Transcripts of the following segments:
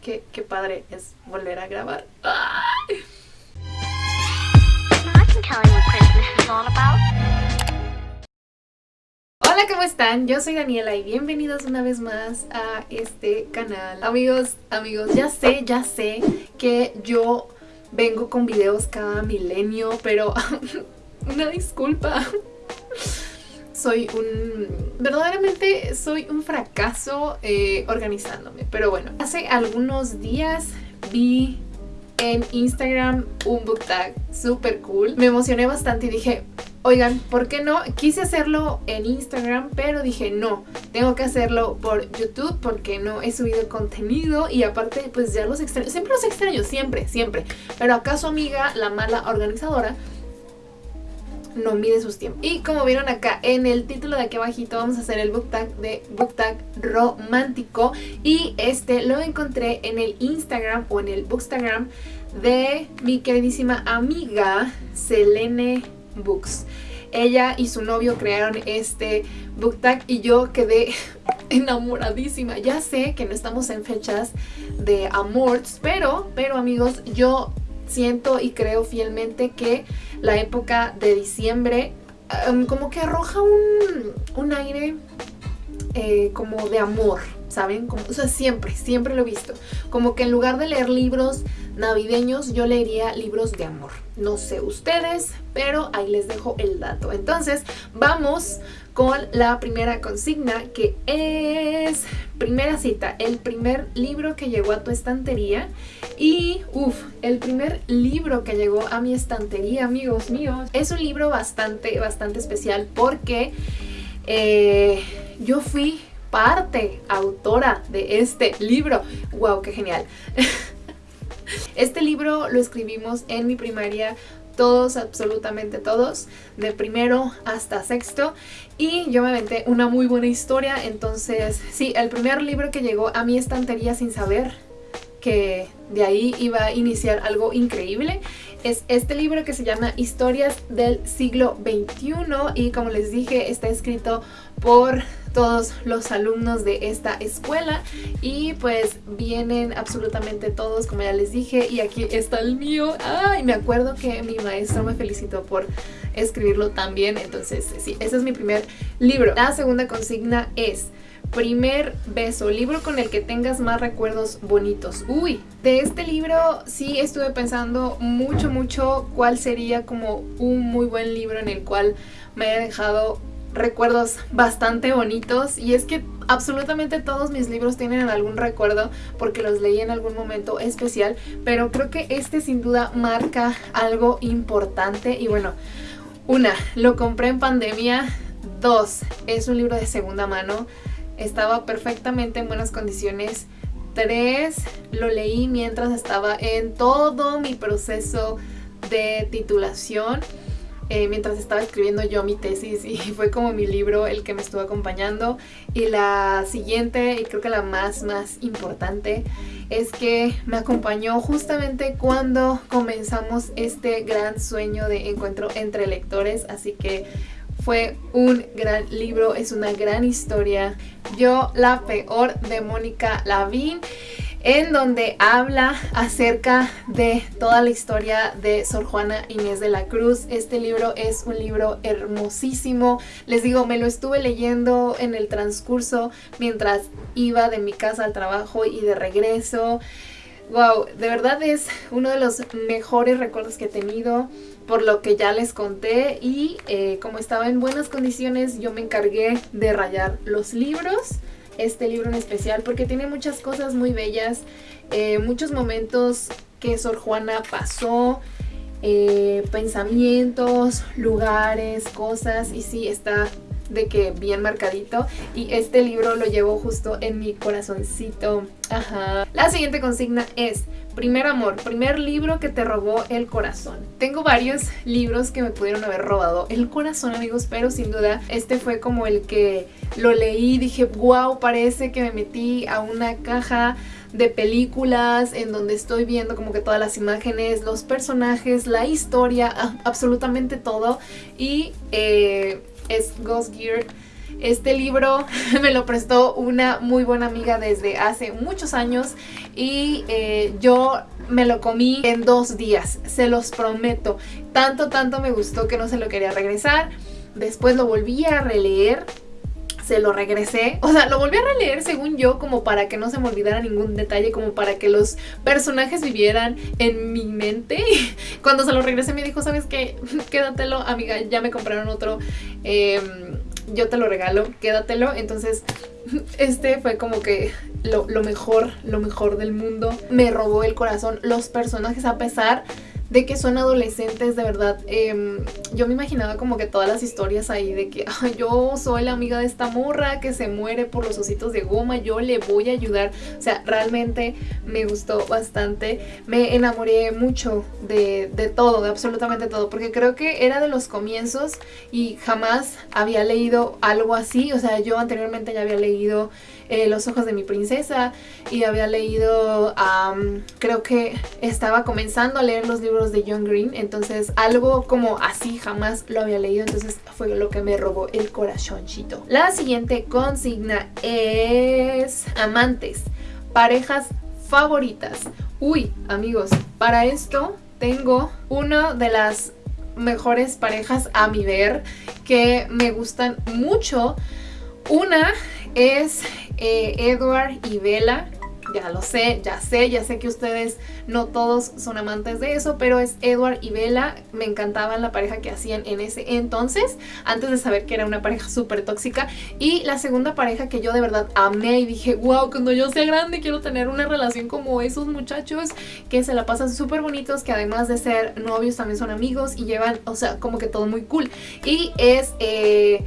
Qué, qué padre es volver a grabar. Hola, ¿cómo están? Yo soy Daniela y bienvenidos una vez más a este canal. Amigos, amigos, ya sé, ya sé que yo vengo con videos cada milenio, pero una disculpa soy un... verdaderamente soy un fracaso eh, organizándome. Pero bueno, hace algunos días vi en Instagram un book tag súper cool. Me emocioné bastante y dije, oigan, ¿por qué no? Quise hacerlo en Instagram, pero dije, no, tengo que hacerlo por YouTube porque no he subido contenido y aparte, pues ya los extraño. Siempre los extraño, siempre, siempre. Pero acaso amiga, la mala organizadora, no mide sus tiempos. Y como vieron acá en el título de aquí abajito vamos a hacer el book tag de book tag romántico y este lo encontré en el Instagram o en el bookstagram de mi queridísima amiga Selene Books. Ella y su novio crearon este book tag y yo quedé enamoradísima. Ya sé que no estamos en fechas de amores, pero, pero amigos, yo siento y creo fielmente que la época de diciembre em, como que arroja un, aire eh, como de amor, ¿saben? Como, o sea, siempre, siempre lo he visto. Como que en lugar de leer libros navideños, yo leería libros de amor. No sé ustedes, pero ahí les dejo el dato. Entonces, vamos con la primera consigna que es, primera cita, el primer libro que llegó a tu estantería y, uff, el primer libro que llegó a mi estantería, amigos míos, es un libro bastante, bastante especial porque eh, yo fui parte autora de este libro. ¡Wow! ¡Qué genial! Este libro lo escribimos en mi primaria todos, absolutamente todos, de primero hasta sexto y yo me aventé una muy buena historia, entonces sí, el primer libro que llegó a mi estantería sin saber que de ahí iba a iniciar algo increíble es este libro que se llama Historias del siglo XXI y como les dije está escrito por todos los alumnos de esta escuela y pues vienen absolutamente todos como ya les dije y aquí está el mío ay me acuerdo que mi maestro me felicitó por escribirlo también entonces sí ese es mi primer libro la segunda consigna es Primer beso, libro con el que tengas más recuerdos bonitos. Uy, de este libro sí estuve pensando mucho, mucho cuál sería como un muy buen libro en el cual me haya dejado recuerdos bastante bonitos y es que absolutamente todos mis libros tienen algún recuerdo porque los leí en algún momento especial, pero creo que este sin duda marca algo importante y bueno, una, lo compré en pandemia, dos, es un libro de segunda mano, estaba perfectamente en buenas condiciones, tres, lo leí mientras estaba en todo mi proceso de titulación, eh, mientras estaba escribiendo yo mi tesis y fue como mi libro el que me estuvo acompañando. Y la siguiente, y creo que la más más importante, es que me acompañó justamente cuando comenzamos este gran sueño de encuentro entre lectores, así que fue un gran libro, es una gran historia. Yo, la peor de Mónica Lavín en donde habla acerca de toda la historia de Sor Juana Inés de la Cruz. Este libro es un libro hermosísimo. Les digo, me lo estuve leyendo en el transcurso mientras iba de mi casa al trabajo y de regreso. Wow, de verdad es uno de los mejores recuerdos que he tenido por lo que ya les conté y eh, como estaba en buenas condiciones yo me encargué de rayar los libros este libro en especial porque tiene muchas cosas muy bellas, eh, muchos momentos que Sor Juana pasó, eh, pensamientos, lugares, cosas y sí está de que bien marcadito y este libro lo llevo justo en mi corazoncito. Ajá. La siguiente consigna es Primer amor, primer libro que te robó el corazón. Tengo varios libros que me pudieron haber robado el corazón, amigos, pero sin duda este fue como el que lo leí dije, wow, parece que me metí a una caja de películas en donde estoy viendo como que todas las imágenes, los personajes, la historia, absolutamente todo. Y eh, es Ghost Gear Este libro me lo prestó una muy buena amiga desde hace muchos años y eh, yo me lo comí en dos días, se los prometo. Tanto, tanto me gustó que no se lo quería regresar. Después lo volví a releer se lo regresé. O sea, lo volví a releer según yo como para que no se me olvidara ningún detalle, como para que los personajes vivieran en mi mente. Cuando se lo regresé me dijo, ¿sabes qué? Quédatelo, amiga, ya me compraron otro. Em, yo te lo regalo, quédatelo. Entonces, este fue como que lo, mejor, lo mejor del mundo. Me robó el corazón. Los personajes, a pesar que son adolescentes, de verdad. Em, yo me imaginaba como que todas las historias ahí de que yo soy la amiga de esta morra que se muere por los ositos de goma, yo le voy a ayudar. O sea, realmente me gustó bastante. Me enamoré mucho de, de todo, de absolutamente todo, porque creo que era de los comienzos y jamás había leído algo así. O sea, yo anteriormente ya había leído eh, Los ojos de mi princesa y había leído, creo que estaba comenzando a leer los libros de John Green, entonces algo como así jamás lo había leído, entonces fue lo que me robó el corazoncito. La siguiente consigna es amantes, parejas favoritas. Uy, amigos, para esto tengo una de las mejores parejas a mi ver que me gustan mucho. Una es eh, Edward y Bella. Ya lo sé, ya sé, ya sé que ustedes no todos son amantes de eso, pero es Edward y Bella. Me encantaban la pareja que hacían en ese entonces, antes de saber que era una pareja súper tóxica. Y la segunda pareja que yo de verdad amé y dije, wow, cuando yo sea grande quiero tener una relación como esos muchachos que se la pasan súper bonitos, que además de ser novios también son amigos y llevan, o sea, como que todo muy cool. Y es eh,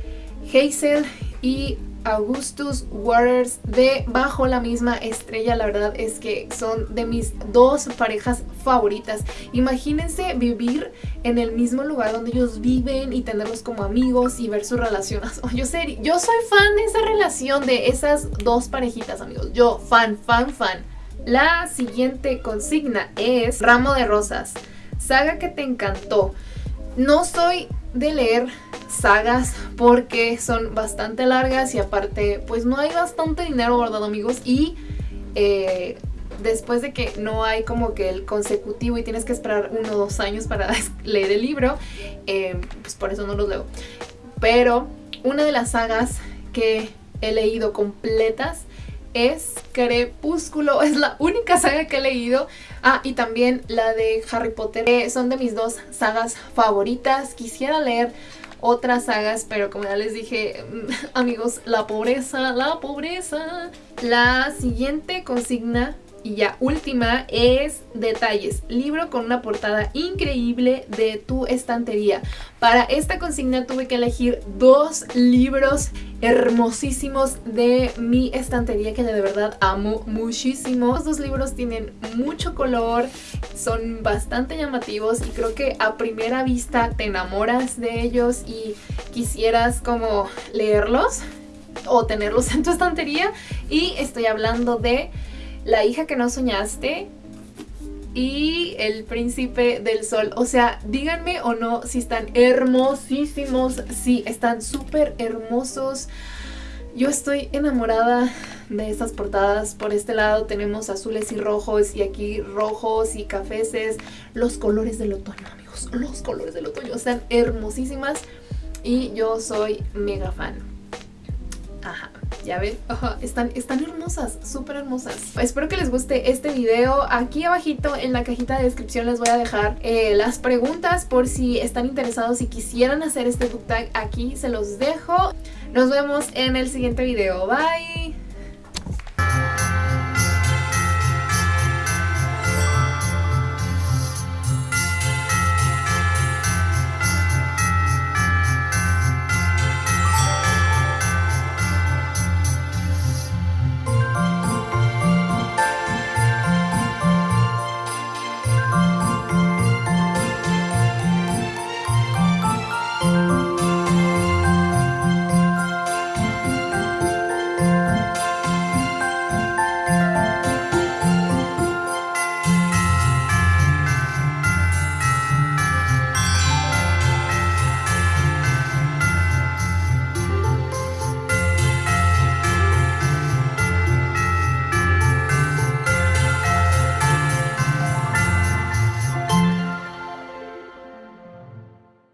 Hazel y Augustus Waters de Bajo la misma estrella. La verdad es que son de mis dos parejas favoritas. Imagínense vivir en el mismo lugar donde ellos viven y tenerlos como amigos y ver sus relaciones. yo, yo soy fan de esa relación, de esas dos parejitas, amigos. Yo, fan, fan, fan. La siguiente consigna es Ramo de Rosas. Saga que te encantó. No soy de leer sagas porque son bastante largas y aparte pues no hay bastante dinero guardado amigos y eh, después de que no hay como que el consecutivo y tienes que esperar uno o dos años para leer el libro eh, pues por eso no los leo. Pero una de las sagas que he leído completas es Crepúsculo, es la única saga que he leído. Ah, y también la de Harry Potter, son de mis dos sagas favoritas. Quisiera leer otras sagas, pero como ya les dije, amigos, la pobreza, la pobreza. La siguiente consigna y ya última es detalles, libro con una portada increíble de tu estantería. Para esta consigna tuve que elegir dos libros hermosísimos de mi estantería que de verdad amo muchísimo. Los dos libros tienen mucho color, son bastante llamativos y creo que a primera vista te enamoras de ellos y quisieras como leerlos o tenerlos en tu estantería y estoy hablando de la hija que no soñaste y El Príncipe del Sol. O sea, díganme o no si están hermosísimos. Sí, están súper hermosos. Yo estoy enamorada de estas portadas. Por este lado tenemos azules y rojos y aquí rojos y cafeces. Los colores del otoño, amigos. Los colores del otoño están hermosísimas y yo soy mega fan. Ya ven, están, están hermosas, súper hermosas. Espero que les guste este video. Aquí abajito en la cajita de descripción les voy a dejar eh, las preguntas por si están interesados y quisieran hacer este book tag. Aquí se los dejo. Nos vemos en el siguiente video. Bye.